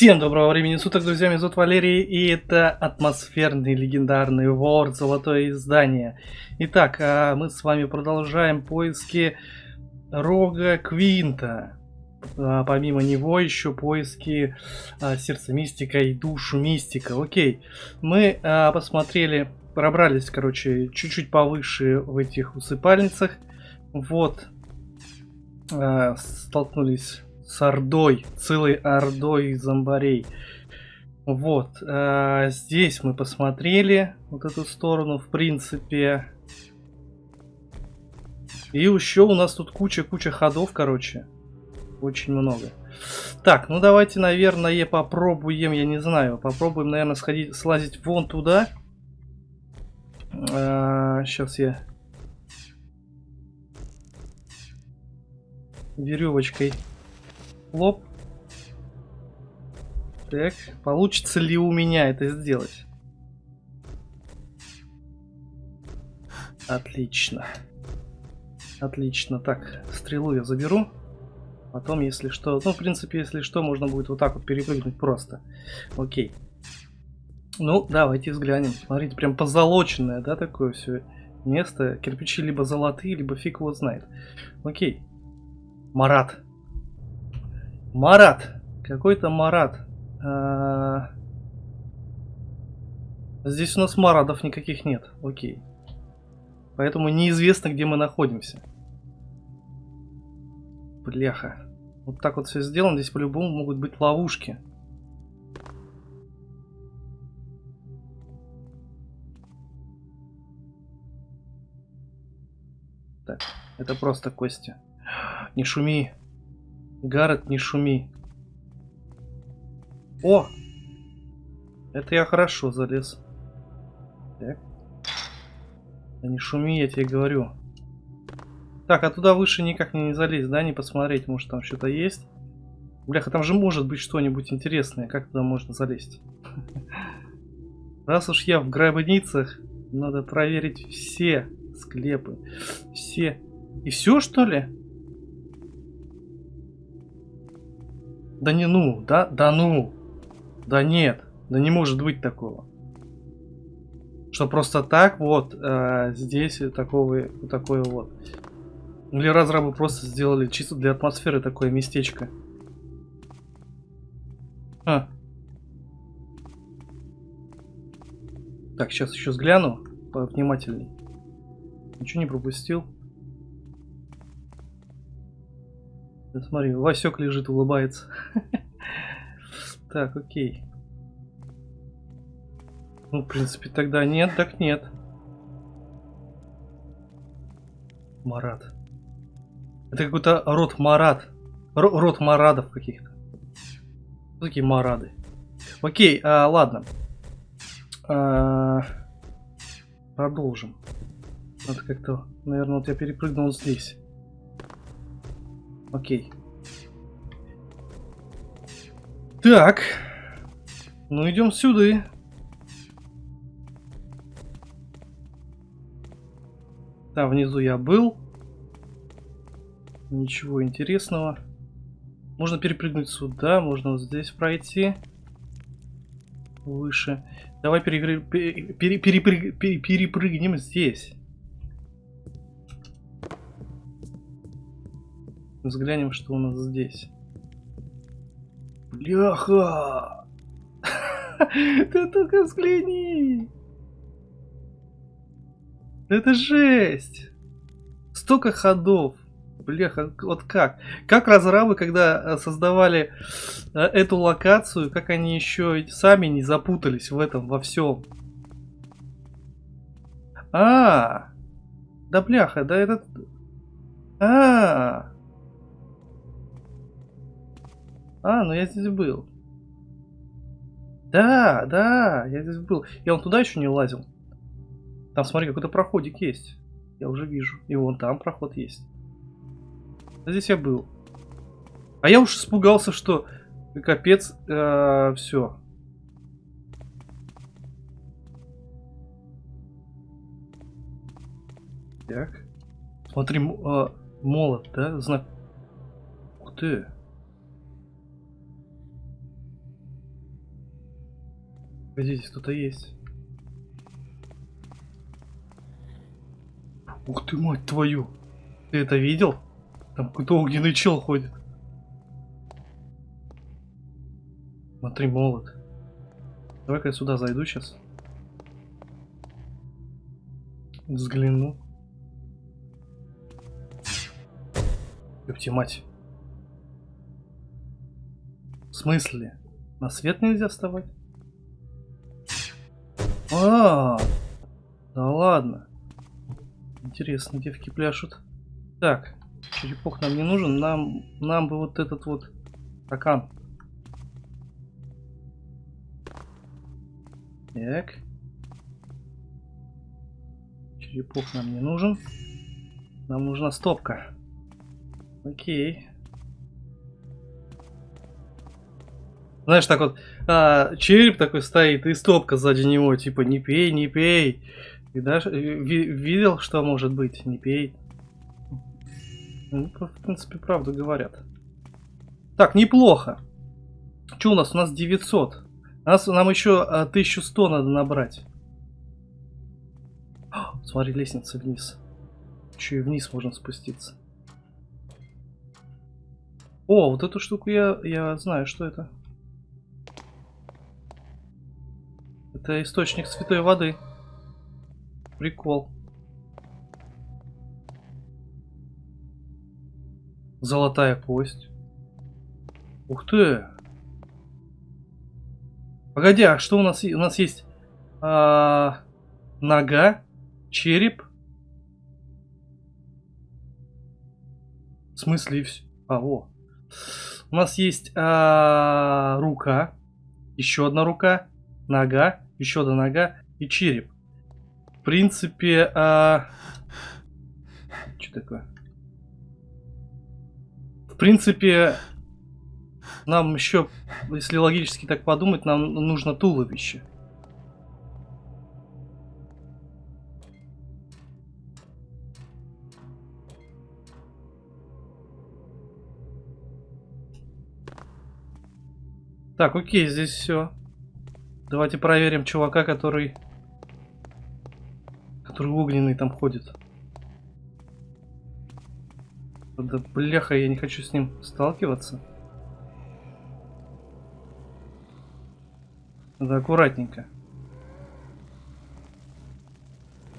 Всем доброго времени суток, друзья, меня зовут Валерий, и это атмосферный легендарный вор Золотое издание. Итак, а мы с вами продолжаем поиски Рога Квинта. А помимо него еще поиски а, Сердца Мистика и Душу Мистика. Окей, мы посмотрели, пробрались, короче, чуть-чуть повыше в этих усыпальницах. Вот, столкнулись с ордой, целой ордой зомбарей. Вот, а, здесь мы посмотрели вот эту сторону, в принципе. И еще у нас тут куча-куча ходов, короче. Очень много. Так, ну давайте, наверное, попробуем, я не знаю, попробуем, наверное, сходить, слазить вон туда. А, сейчас я веревочкой Лоп. Так, получится ли у меня это сделать? Отлично. Отлично. Так, стрелу я заберу. Потом, если что... Ну, в принципе, если что, можно будет вот так вот перепрыгнуть просто. Окей. Ну, давайте взглянем. Смотрите, прям позолоченное, да, такое все место. Кирпичи либо золотые, либо фиг его знает. Окей. Марат. Марат. Какой-то Марат. А... Здесь у нас Марадов никаких нет. Окей. Поэтому неизвестно, где мы находимся. Бляха. Вот так вот все сделано. Здесь по-любому могут быть ловушки. Так, это просто кости. Не шуми. Гаррет, не шуми. О! Это я хорошо залез. Так. Да не шуми, я тебе говорю. Так, а туда выше никак не, залезть, да? Не посмотреть, может там что-то есть. Бляха, там же может быть что-нибудь интересное. Как туда можно залезть? Раз уж я в гробницах, надо проверить все склепы. Все. И все, что ли? Да не ну, да, да ну. Да нет, да не может быть такого. Что просто так вот э, здесь такого, такое вот. Или разрабы просто сделали чисто для атмосферы такое местечко. А. Так, сейчас еще взгляну повнимательней. Ничего не пропустил. Да смотри, Васек лежит, улыбается. Так, окей. Ну, в принципе, тогда нет, так нет. Марат. Это какой-то род Марат. Р род Марадов каких-то. Такие Марады. Окей, а, ладно. А, продолжим. Надо как-то, наверное, вот я перепрыгнул здесь. Окей. Так. Ну, идем сюда. Там внизу я был. Ничего интересного. Можно перепрыгнуть сюда, можно вот здесь пройти. Выше. Давай перепрыг... перепрыг... перепрыгнем здесь. Взглянем, что у нас здесь. Бляха! Ты только взгляни! Это жесть! Столько ходов! Бляха, вот как? Как разрабы, когда э, создавали э, эту локацию, как они еще сами не запутались в этом, во всем? А, да бляха, да этот... А, А, ну я здесь был. Да, да, я здесь был. Я вон туда еще не лазил. Там, смотри, какой-то проходик есть. Я уже вижу. И вон там проход есть. А здесь я был. А я уж испугался, что капец, э, все. Так. Смотри, э, молот, да? Знак. Ух ты. Погоди, кто-то есть. Ух ты, мать твою! Ты это видел? Там какой-то огненный чел ходит. Смотри, молот. Давай-ка я сюда зайду сейчас. Взгляну. Ёпти мать. В смысле? На свет нельзя вставать? А, -а, -а да ладно. Интересно, девки пляшут. Так, черепок нам не нужен, нам, нам бы вот этот вот стакан. Так. Черепок нам не нужен. Нам нужна стопка. Окей. Знаешь, так вот, а, череп такой стоит, и стопка сзади него, типа, не пей, не пей. И даже видел, что может быть, не пей. Ну, в принципе, правду говорят. Так, неплохо. Что у нас? У нас 900. Нас, нам еще 1100 надо набрать. О, смотри, лестница вниз. Еще и вниз можно спуститься. О, вот эту штуку я, я знаю, что это. Это источник святой воды. Прикол. Золотая кость. Ух ты! Погоди, а что у нас? У нас есть а, нога, череп. В смысле? А, о. У нас есть а, рука, еще одна рука, нога, еще одна нога и череп. В принципе, а... что такое? В принципе, нам еще, если логически так подумать, нам нужно туловище. Так, окей, здесь все. Давайте проверим чувака, который... Который огненный там ходит. Да бляха, я не хочу с ним сталкиваться. Надо аккуратненько.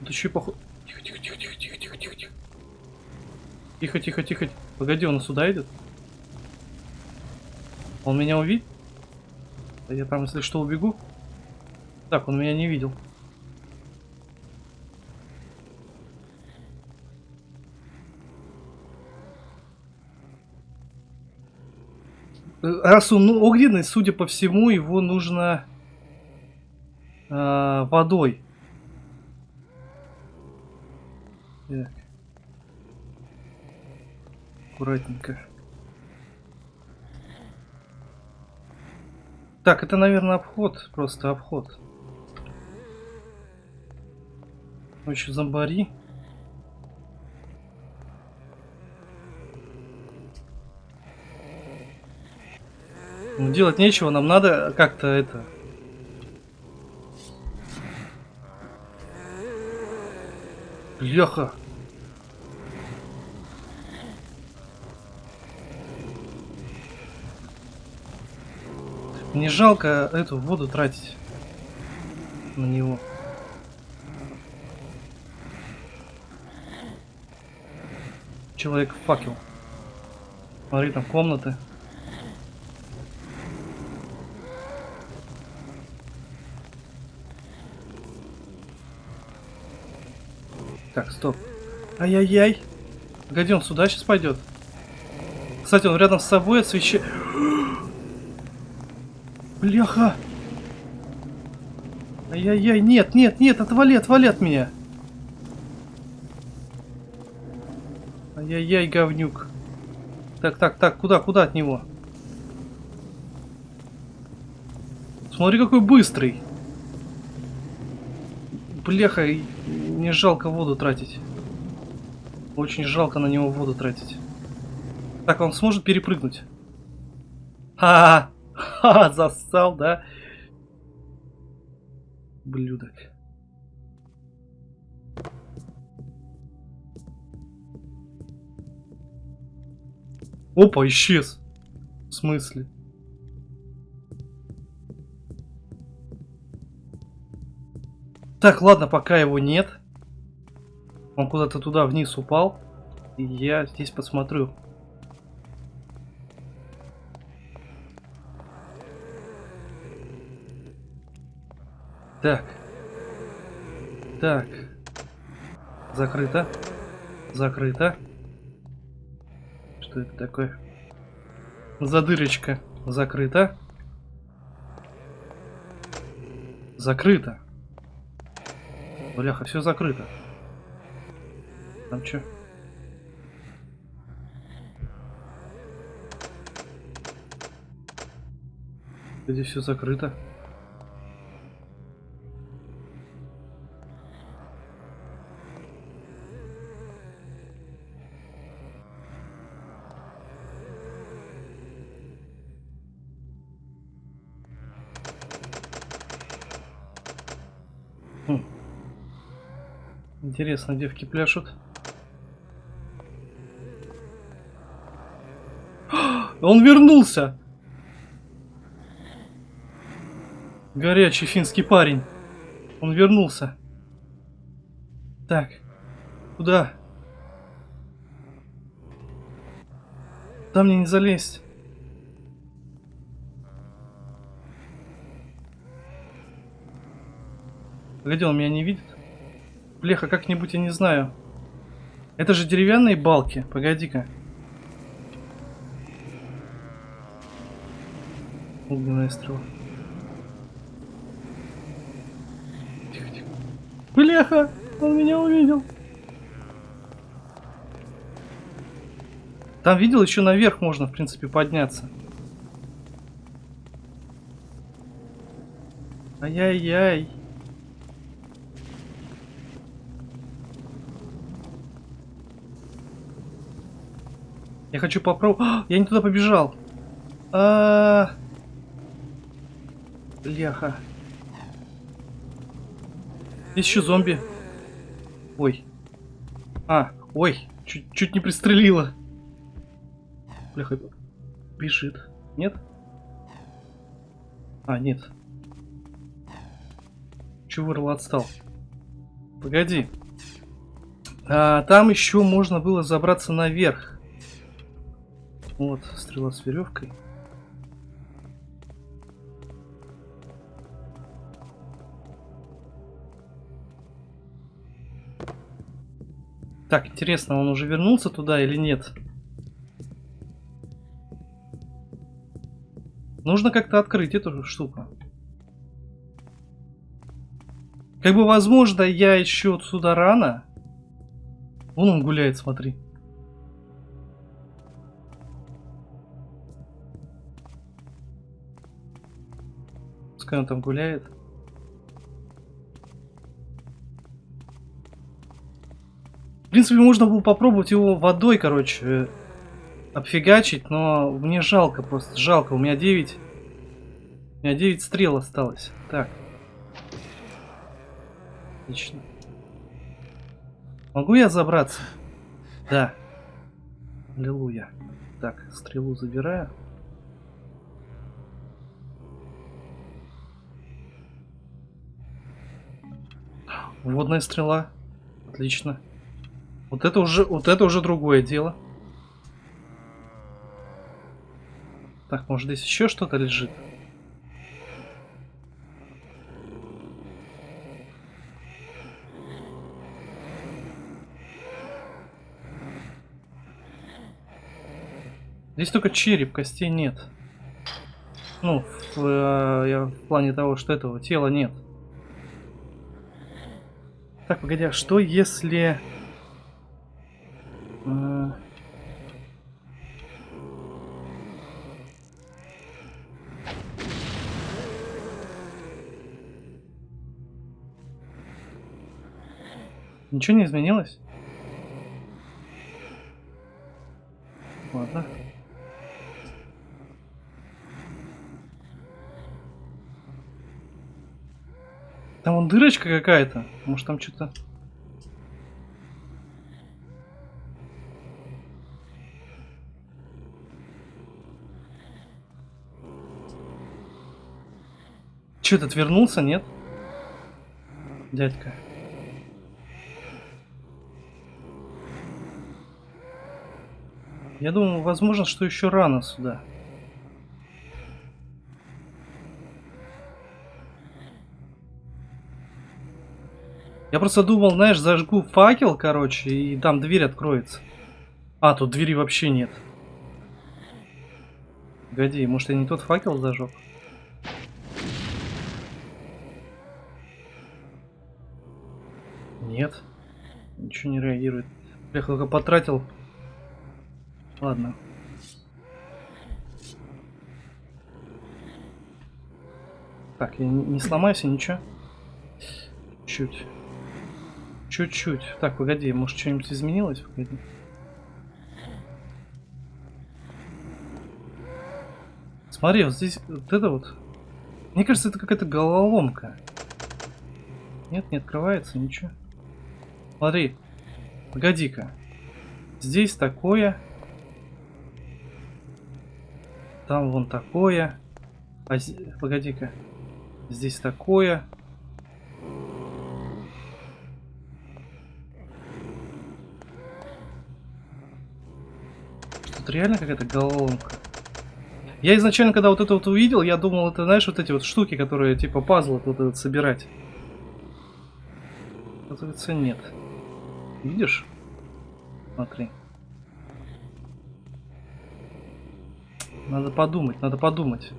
Тут еще поход... Тихо, тихо, тихо, тихо, тихо, тихо, тихо, тихо. Тихо, тихо, тихо. Погоди, он сюда идет? Он меня увидит? Я там, если что, убегу. Так, он меня не видел. Раз он ну, огненный, судя по всему, его нужно э, водой. Так. Аккуратненько. Так, это, наверное, обход. Просто обход. Еще зомбари. Ну, делать нечего, нам надо как-то это Бляха. Не жалко эту воду тратить на него. Человек факел. Смотри, там комнаты. Так, стоп. Ай-яй-яй. Погоди, он сюда сейчас пойдет. Кстати, он рядом с собой освещает... Бляха! Ай-яй-яй, нет, нет, нет, отвали, отвали от меня. Ай-яй-яй, говнюк. Так, так, так, куда, куда от него? Смотри, какой быстрый. Бляха, мне жалко воду тратить. Очень жалко на него воду тратить. Так, он сможет перепрыгнуть? Ха-ха! Ха, зассал, да? Блюдок. Опа, исчез. В смысле? Так, ладно, пока его нет. Он куда-то туда вниз упал. И я здесь посмотрю. Так. Так. Закрыто. Закрыто. Что это такое? Задырочка. Закрыто. Закрыто. Бляха, все закрыто. Там что? Здесь все закрыто. Хм. Интересно, девки пляшут. Он вернулся! Горячий финский парень. Он вернулся. Так. Куда? Там мне не залезть. Погоди, он меня не видит? Бляха, как-нибудь я не знаю. Это же деревянные балки. Погоди-ка. Огненная стрела. Тихо, тихо. Бляха! Он меня увидел. Там видел, еще наверх можно, в принципе, подняться. Ай-яй-яй. Хочу попробовать. А, я не туда побежал. А, -а, -а. Бляха. Здесь еще зомби. Ой. А, ой. Чуть, чуть не пристрелила. Бляха. Бежит. Нет? А, нет. Чего вырвал отстал? Погоди. А, там еще можно было забраться наверх. Вот, стрела с веревкой. Так, интересно, он уже вернулся туда или нет? Нужно как-то открыть эту штуку. Как бы, возможно, я еще сюда рано. Вон он гуляет, смотри. Пускай он там гуляет. В принципе, можно было попробовать его водой, короче, обфигачить, но мне жалко просто, жалко. У меня 9... У меня 9 стрел осталось. Так. Отлично. Могу я забраться? Да. Аллилуйя. Так, стрелу забираю. Водная стрела. Отлично. Вот это уже, вот это уже другое дело. Так, может здесь еще что-то лежит? Здесь только череп, костей нет. Ну, в, э, я, в плане того, что этого тела нет. Так, погоди, а что если... Э... Ничего не изменилось? Ладно. Там вон дырочка какая-то. Может там что-то... Че, ты отвернулся, нет? Дядька. Я думаю, возможно, что еще рано сюда. Я просто думал, знаешь, зажгу факел, короче, и там дверь откроется. А, тут двери вообще нет. Погоди, может я не тот факел зажег? Нет. Ничего не реагирует. Я только потратил. Ладно. Так, я не, сломаюсь, ничего. Чуть. Чуть-чуть. Так, погоди, может что-нибудь изменилось? Погоди. Смотри, вот здесь вот это вот. Мне кажется, это какая-то головоломка. Нет, не открывается, ничего. Смотри. Погоди-ка. Здесь такое. Там вон такое. А Погоди-ка. Здесь такое. Тут реально какая-то головоломка. Я изначально, когда вот это вот увидел, я думал, это, знаешь, вот эти вот штуки, которые типа пазл вот этот собирать. Оказывается, нет. Видишь? Смотри. Надо подумать, надо подумать.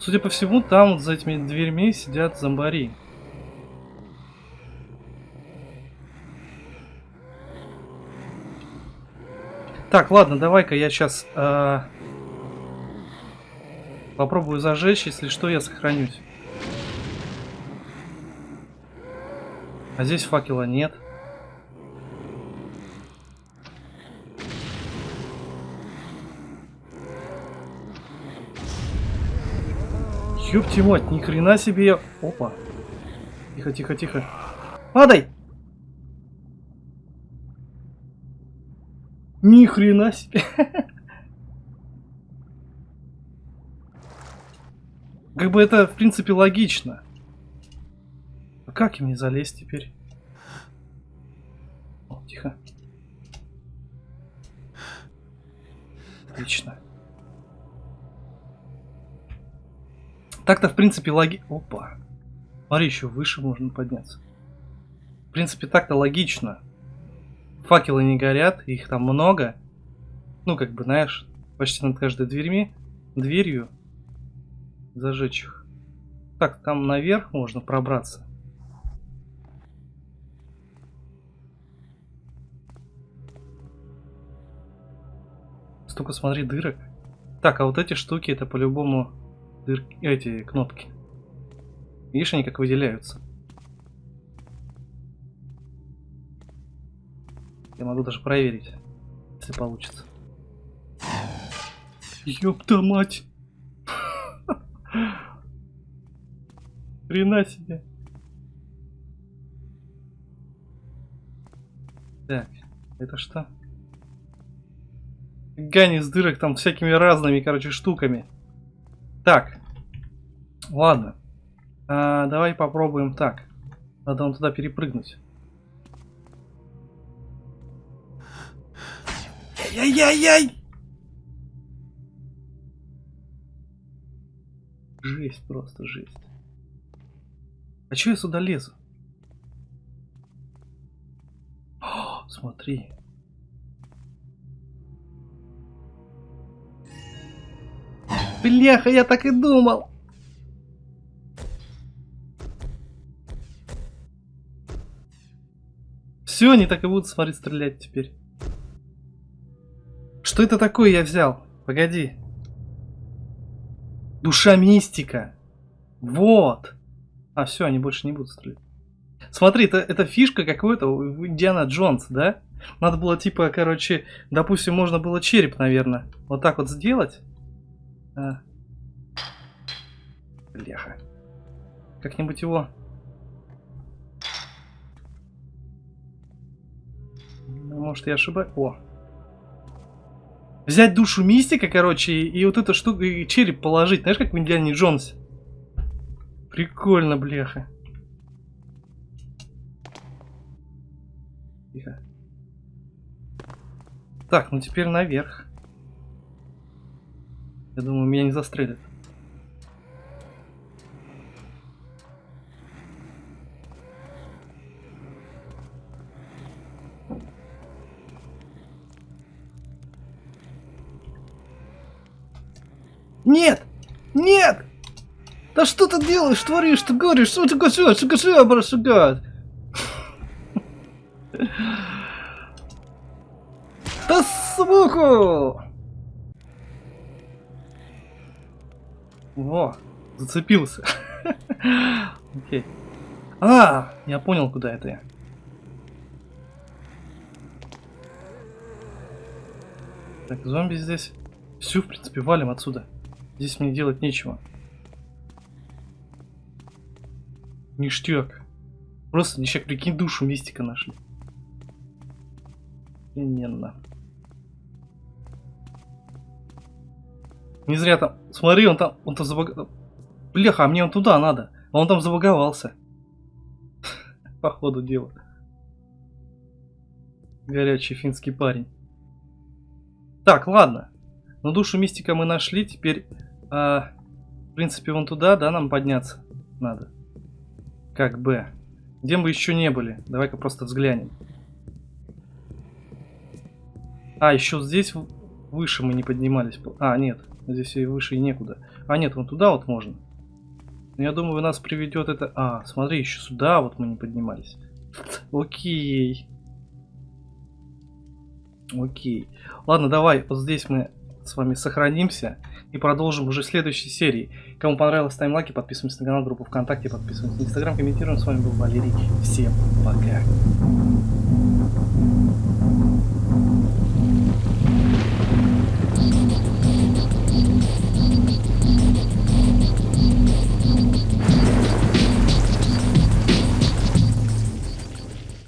Судя по всему, там вот за этими дверьми сидят зомбари. Так, ладно, давай-ка я сейчас э, попробую зажечь, если что, я сохранюсь. А здесь факела нет. Ёпти мать, ни хрена себе я... Опа. Тихо, тихо, тихо. Падай! Ни хрена себе. Как бы это, в принципе, логично. А как им не залезть теперь? О, тихо. Отлично. Так-то, в принципе, логи... Опа. Смотри, еще выше можно подняться. В принципе, так-то логично. Факелы не горят, их там много. Ну, как бы, знаешь, почти над каждой дверьми, дверью зажечь их. Так, там наверх можно пробраться. Столько, смотри, дырок. Так, а вот эти штуки, это по-любому дырки, эти кнопки. Видишь, они как выделяются. Я могу даже проверить, если получится. Ёпта мать! Хрена себе. Так, это что? Гани с дырок там всякими разными, короче, штуками. Так. Ладно. А, давай попробуем так. Надо он туда перепрыгнуть. Яй-яй-яй! Жесть, просто жесть. А чё я сюда лезу? О, смотри. Бляха, я так и думал. Все, они так и будут, смотри, стрелять теперь. Что это такое я взял? Погоди. Душа мистика. Вот. А, все, они больше не будут стрелять. Смотри, это, это фишка какой-то у Индиана Джонс, да? Надо было, типа, короче, допустим, можно было череп, наверное, вот так вот сделать. А. Бляха. Как-нибудь его... Ну, может, я ошибаюсь? О. Взять душу мистика, короче, и, и вот эту штуку, и череп положить. Знаешь, как в Индиане Джонсе? Прикольно, бляха. Тихо. Так, ну теперь наверх. Я думаю, меня не застрелят. Нет! Нет! Да что ты делаешь, творишь, ты говоришь, что ты гашешь, что гашешь, брашагат? Да суку! Во, зацепился. Окей. А, я понял, куда это я. Так, зомби здесь. Все, в принципе, валим отсюда. Здесь мне делать нечего. Ништяк. Просто ништяк, прикинь, душу мистика нашли. Именно. Не зря там... Смотри, он там... Он там забаг... Бляха, а мне он туда надо. А он там забаговался. По ходу дела. Горячий финский парень. Так, ладно. Ну, душу мистика мы нашли. Теперь, а, в принципе, вон туда, да, нам подняться надо. Как бы. Где мы еще не были? Давай-ка просто взглянем. А, еще здесь выше мы не поднимались. А, нет. Здесь и выше и некуда. А, нет, вон туда вот можно. Но я думаю, нас приведет это... А, смотри, еще сюда вот мы не поднимались. Окей. Окей. Ладно, давай, вот здесь мы с вами сохранимся и продолжим уже в следующей серии. Кому понравилось, ставим лайки, подписываемся на канал, группу ВКонтакте, подписываемся на Инстаграм, комментируем. С вами был Валерий. Всем пока.